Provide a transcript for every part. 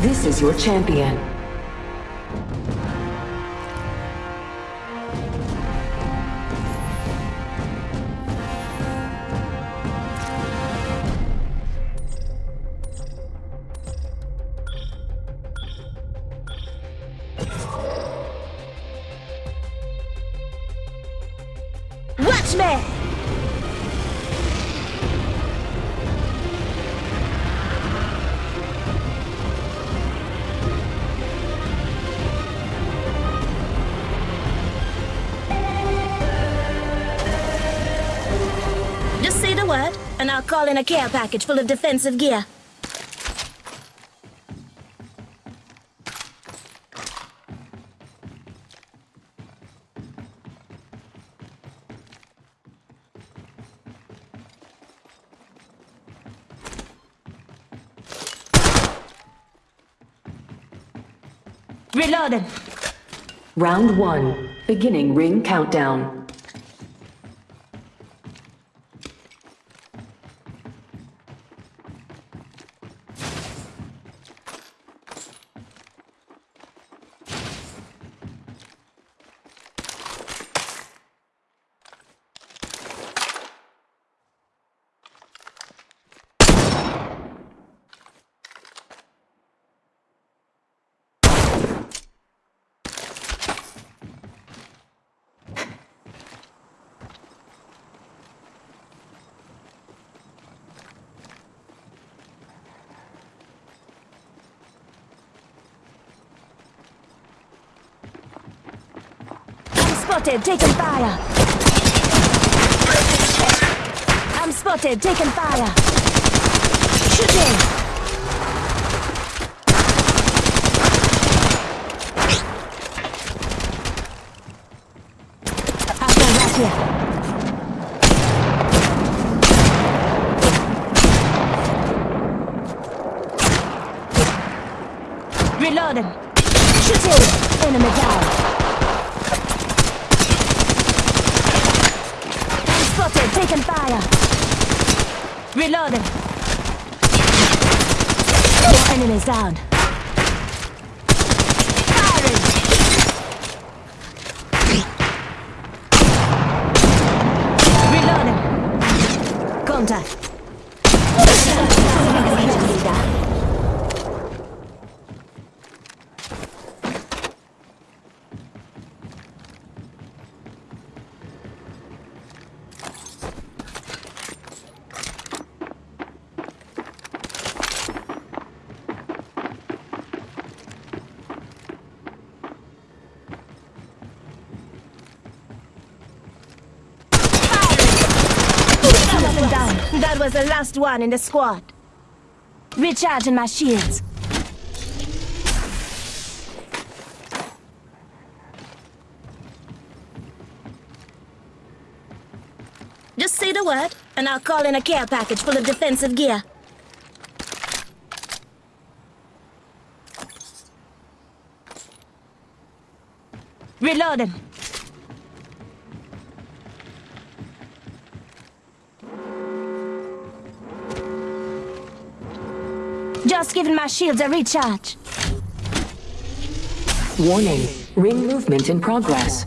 This is your champion. And I'll call in a care package full of defensive gear. Reloading. Round one, beginning ring countdown. I'm spotted, taking fire. I'm spotted, taking fire. Shooting. Reloading. Shooting. Enemy down. I'm spotted, taking fire. Reloading. More enemies down. Contact. Firing. down. That was the last one in the squad. Recharging my shields. Just say the word, and I'll call in a care package full of defensive gear. Reloading. Just giving my shields a recharge. Warning, ring movement in progress.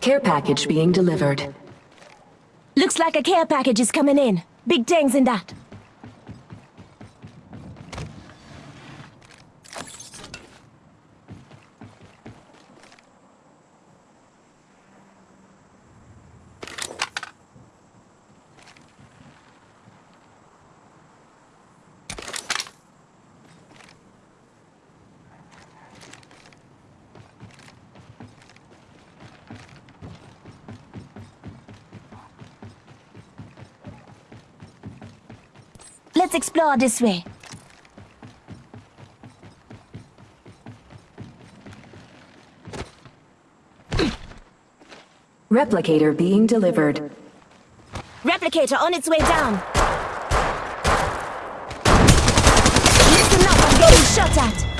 Care package being delivered. Looks like a care package is coming in. Big things in that. Let's explore this way. Replicator being delivered. Replicator on its way down. Listen up, I'm getting shot at.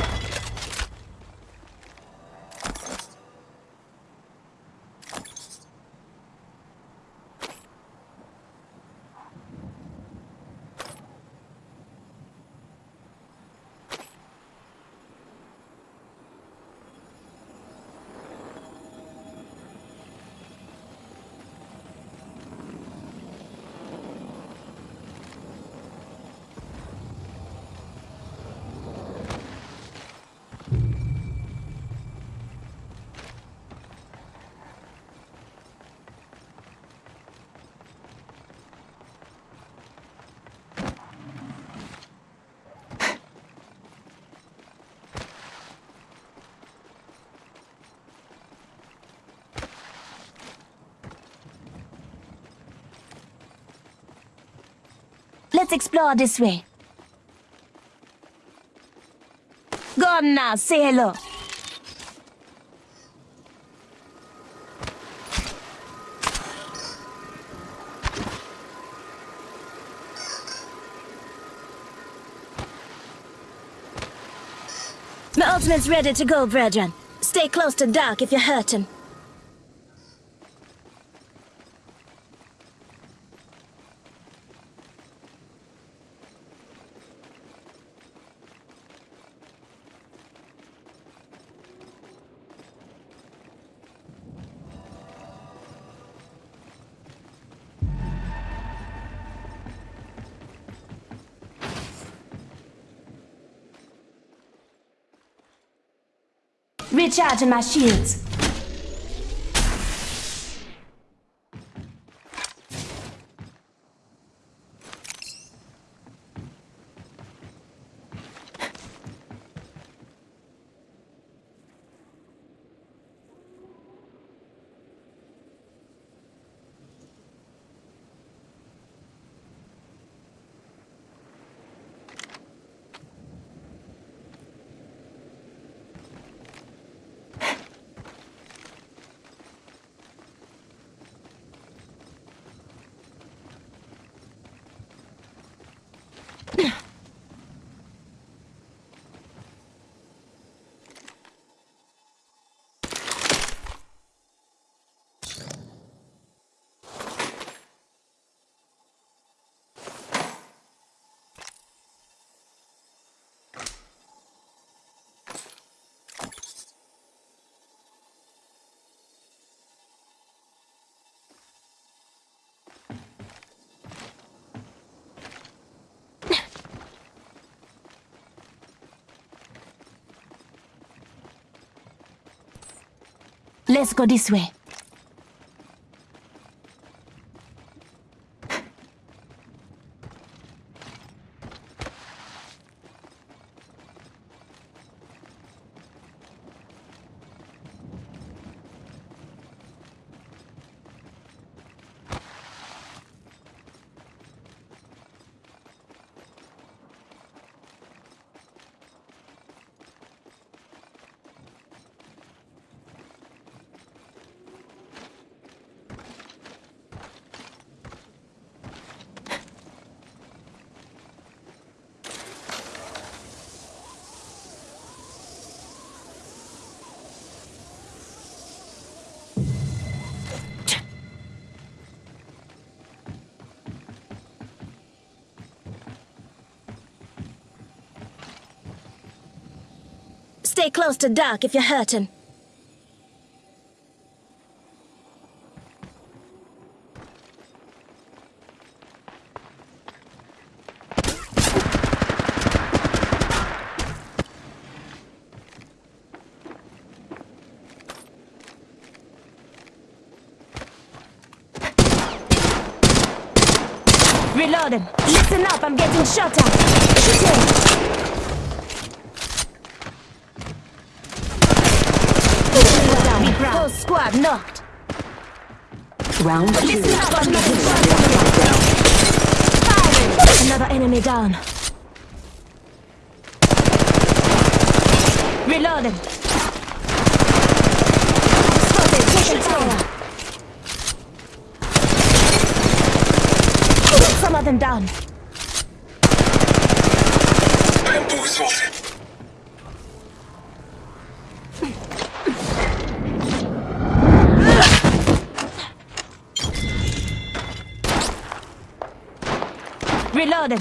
Let's explore this way. Go on now, say hello. My ultimate's ready to go, brethren. Stay close to Doc if you're hurting. Recharging my shields. Let's go this way. Stay close to Doc if you're hurting. Reloading. Listen up, I'm getting shot at. Shooting. Whole squad knocked. Round two. Listen up, I'm getting shot at. Firing. Another enemy down. Reloading. Spotted, taking tower. Some of them down. Bamboo assaulted. Reloading.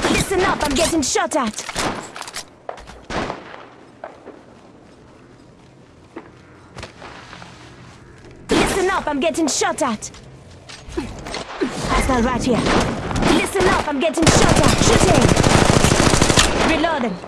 Listen up, I'm getting shot at. Listen up, I'm getting shot at. Hostile right here. Listen up, I'm getting shot at. Shooting. Reloading.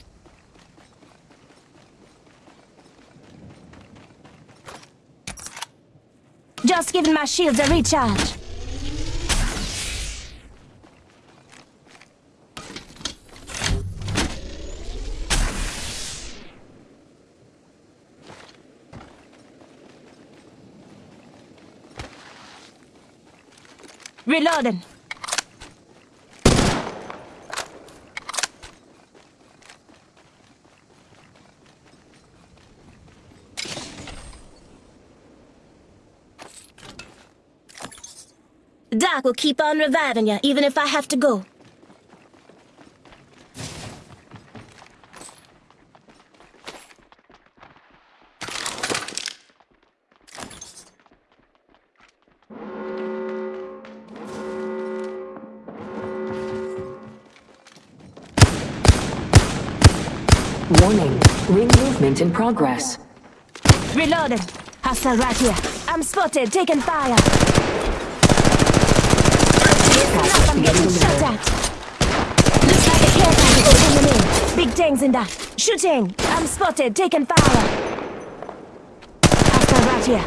Just giving my shields a recharge. Reloading. Doc will keep on reviving you, even if I have to go. Warning. Ring movement in progress. Reloading. Hostile right here. I'm spotted, taking fire. I'm getting shot at. Like a care package coming in. Big things in that. Shooting. I'm spotted, taking fire. Hostile right here.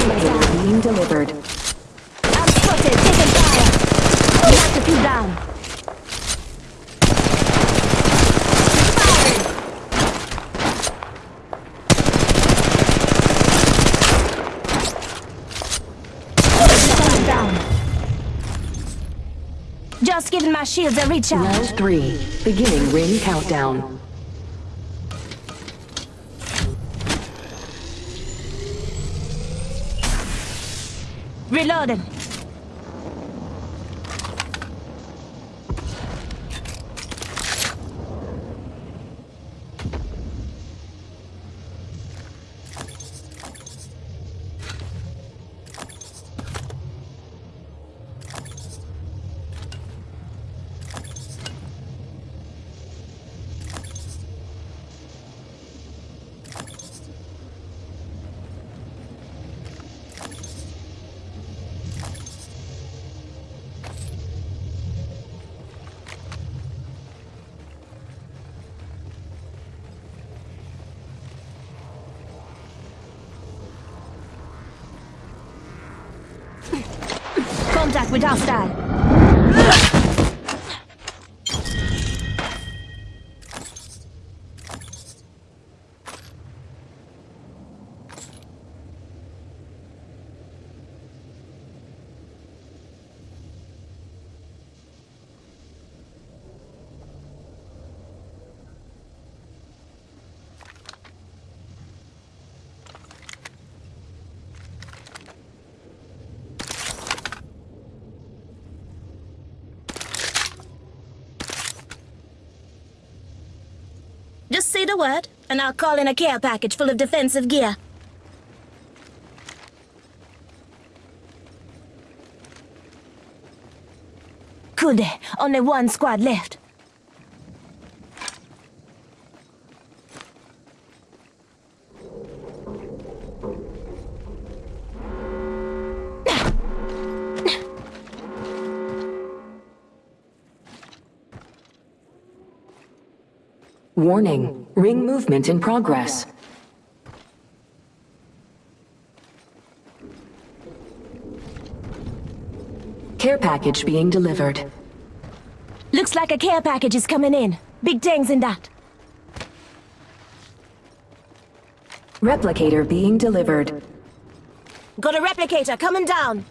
Replicator being delivered. I'm spotted, taking fire. We have to few down. Firing. down. Just giving my shields a recharge. Round three. Beginning ring countdown. Reloading. Contact with hostile. Just say the word, and I'll call in a care package full of defensive gear. Day. Only one squad left. Warning. Ring movement in progress. Care package being delivered. Looks like a care package is coming in. Big things in that. Replicator being delivered. Got a replicator coming down.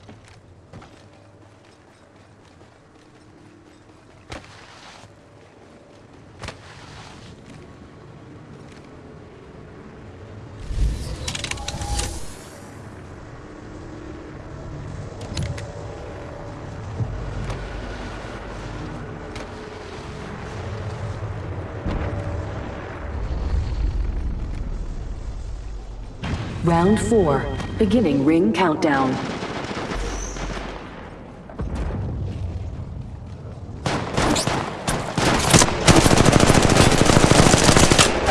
Round four. Beginning ring countdown.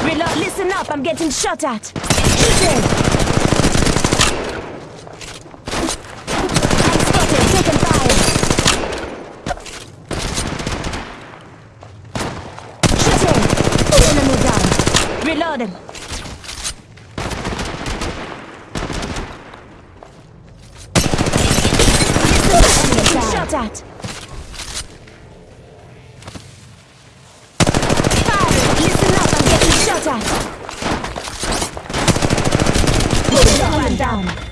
Reload, listen up, I'm getting shot at. Shooting. I'm fire. Shooting. Enemy down. Reloading. Enemy down. Shot at. Fire! Listen up, I'm getting shot at. One down.